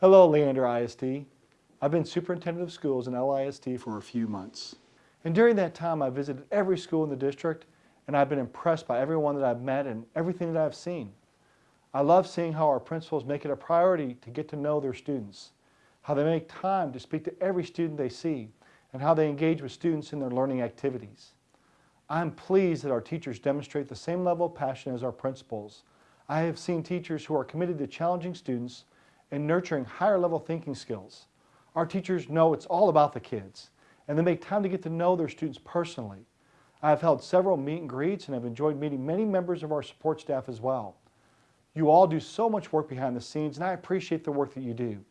Hello, Leander ISD. I've been superintendent of schools in LISD for a few months. And during that time, I visited every school in the district and I've been impressed by everyone that I've met and everything that I've seen. I love seeing how our principals make it a priority to get to know their students, how they make time to speak to every student they see, and how they engage with students in their learning activities. I'm pleased that our teachers demonstrate the same level of passion as our principals. I have seen teachers who are committed to challenging students and nurturing higher level thinking skills. Our teachers know it's all about the kids, and they make time to get to know their students personally. I have held several meet and greets and have enjoyed meeting many members of our support staff as well. You all do so much work behind the scenes, and I appreciate the work that you do.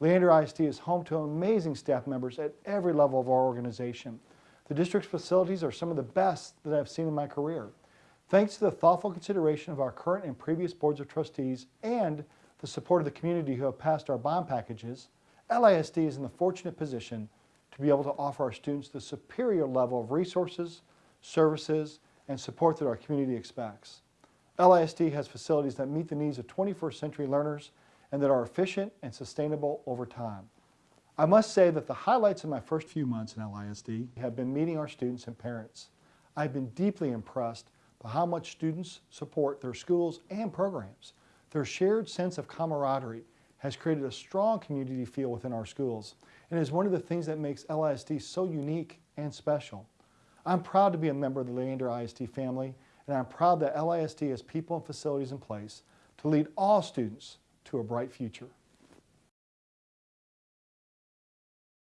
Leander ISD is home to amazing staff members at every level of our organization. The district's facilities are some of the best that I've seen in my career. Thanks to the thoughtful consideration of our current and previous boards of trustees and the support of the community who have passed our bond packages, LISD is in the fortunate position to be able to offer our students the superior level of resources, services, and support that our community expects. LISD has facilities that meet the needs of 21st century learners and that are efficient and sustainable over time. I must say that the highlights of my first few months in LISD have been meeting our students and parents. I've been deeply impressed by how much students support their schools and programs. Their shared sense of camaraderie has created a strong community feel within our schools and is one of the things that makes LISD so unique and special. I'm proud to be a member of the Leander ISD family and I'm proud that LISD has people and facilities in place to lead all students to a bright future.